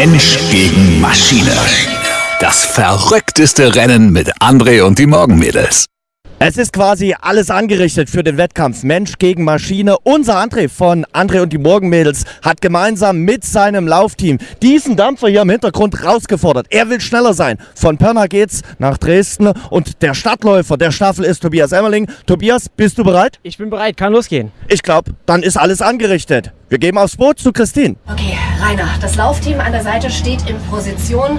Mensch gegen Maschine. Das verrückteste Rennen mit André und die Morgenmädels. Es ist quasi alles angerichtet für den Wettkampf Mensch gegen Maschine. Unser André von André und die Morgenmädels hat gemeinsam mit seinem Laufteam diesen Dampfer hier im Hintergrund rausgefordert. Er will schneller sein. Von Pirna geht's nach Dresden und der Stadtläufer der Staffel ist Tobias Emmerling. Tobias, bist du bereit? Ich bin bereit, kann losgehen. Ich glaube, dann ist alles angerichtet. Wir geben aufs Boot zu Christine. Okay, Rainer, das Laufteam an der Seite steht in Position.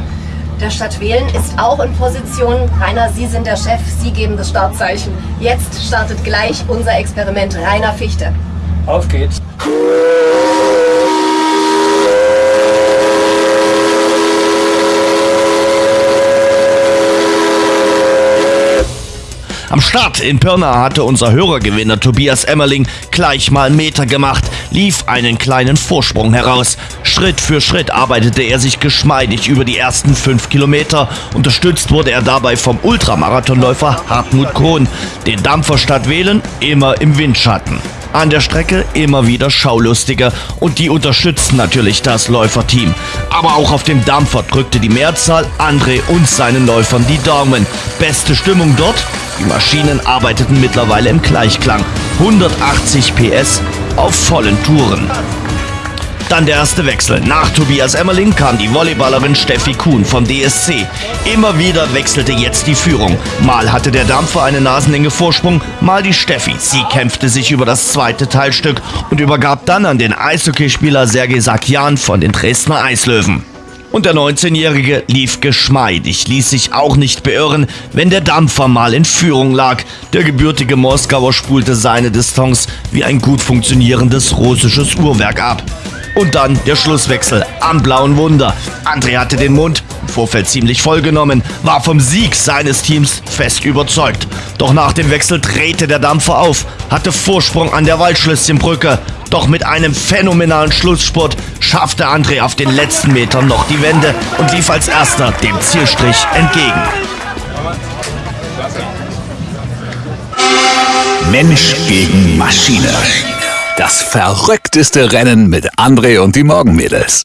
Der Stadt Wählen ist auch in Position. Rainer, Sie sind der Chef, Sie geben das Startzeichen. Jetzt startet gleich unser Experiment. Rainer Fichte. Auf geht's. Am Start in Pirna hatte unser Hörergewinner Tobias Emmerling gleich mal Meter gemacht, lief einen kleinen Vorsprung heraus. Schritt für Schritt arbeitete er sich geschmeidig über die ersten fünf Kilometer. Unterstützt wurde er dabei vom Ultramarathonläufer Hartmut Kohn. Den Dampfer statt wählen immer im Windschatten. An der Strecke immer wieder Schaulustiger und die unterstützten natürlich das Läuferteam. Aber auch auf dem Dampfer drückte die Mehrzahl André und seinen Läufern die Daumen. Beste Stimmung dort? Die Maschinen arbeiteten mittlerweile im Gleichklang. 180 PS auf vollen Touren. Dann der erste Wechsel. Nach Tobias Emmerling kam die Volleyballerin Steffi Kuhn vom DSC. Immer wieder wechselte jetzt die Führung. Mal hatte der Dampfer eine nasenenge Vorsprung, mal die Steffi. Sie kämpfte sich über das zweite Teilstück und übergab dann an den Eishockeyspieler Sergei Sakian von den Dresdner Eislöwen. Und der 19-Jährige lief geschmeidig, ließ sich auch nicht beirren, wenn der Dampfer mal in Führung lag. Der gebürtige Moskauer spulte seine Distanz wie ein gut funktionierendes russisches Uhrwerk ab. Und dann der Schlusswechsel am Blauen Wunder. André hatte den Mund im Vorfeld ziemlich vollgenommen, war vom Sieg seines Teams fest überzeugt. Doch nach dem Wechsel drehte der Dampfer auf, hatte Vorsprung an der Waldschlösschenbrücke. Doch mit einem phänomenalen Schlussspurt schaffte André auf den letzten Metern noch die Wende und lief als erster dem Zielstrich entgegen. Mensch gegen Maschine. Das verrückteste Rennen mit André und die Morgenmädels.